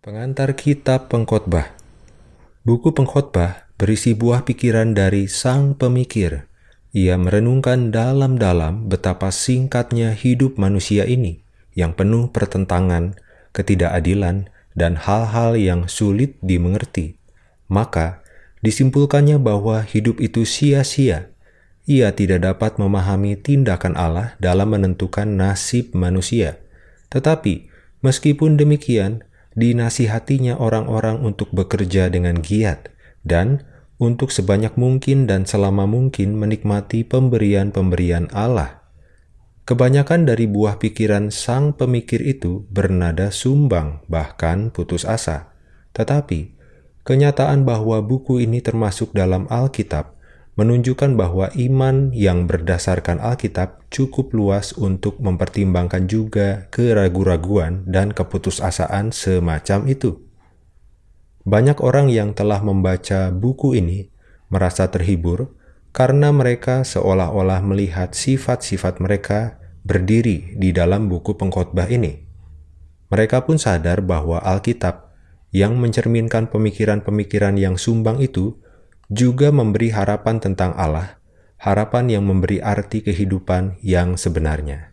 Pengantar Kitab Pengkhotbah Buku Pengkhotbah berisi buah pikiran dari sang pemikir. Ia merenungkan dalam-dalam betapa singkatnya hidup manusia ini yang penuh pertentangan, ketidakadilan, dan hal-hal yang sulit dimengerti. Maka, disimpulkannya bahwa hidup itu sia-sia. Ia tidak dapat memahami tindakan Allah dalam menentukan nasib manusia. Tetapi, meskipun demikian, dinasihatinya orang-orang untuk bekerja dengan giat dan untuk sebanyak mungkin dan selama mungkin menikmati pemberian-pemberian Allah. Kebanyakan dari buah pikiran sang pemikir itu bernada sumbang, bahkan putus asa. Tetapi, kenyataan bahwa buku ini termasuk dalam Alkitab menunjukkan bahwa iman yang berdasarkan Alkitab cukup luas untuk mempertimbangkan juga keraguan-raguan dan keputusasaan semacam itu. Banyak orang yang telah membaca buku ini merasa terhibur karena mereka seolah-olah melihat sifat-sifat mereka berdiri di dalam buku pengkhotbah ini. Mereka pun sadar bahwa Alkitab yang mencerminkan pemikiran-pemikiran yang sumbang itu juga memberi harapan tentang Allah, harapan yang memberi arti kehidupan yang sebenarnya.